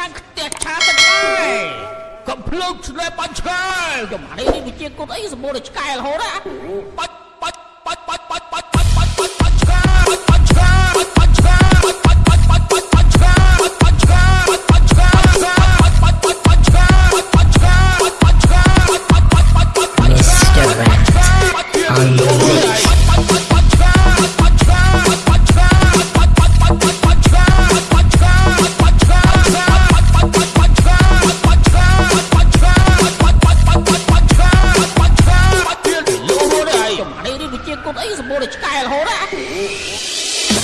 ណាញ់ផ្ទះឆាទឹកដែរកំភ្លើងឆ្នេរបាញ់ឆ្កែចំអានេះនេះវាជាគុតអីសម្បូរតែឆ្កែរហូតណាបាច់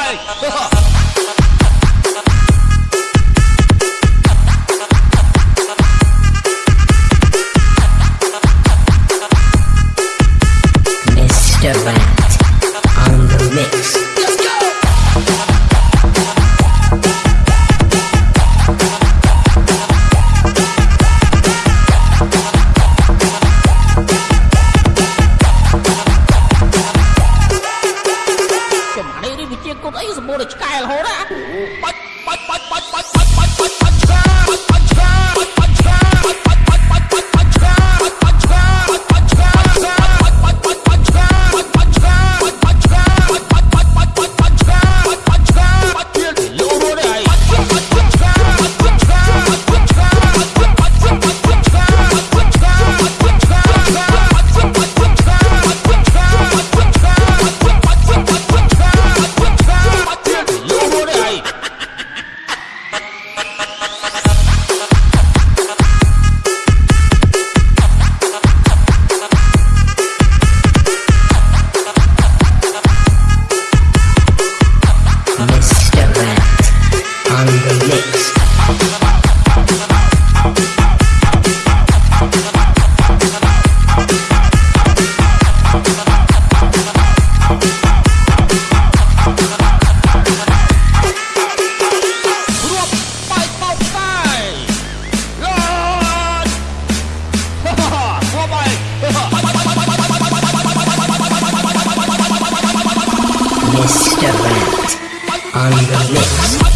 うぞ。Mr. Rat on the list.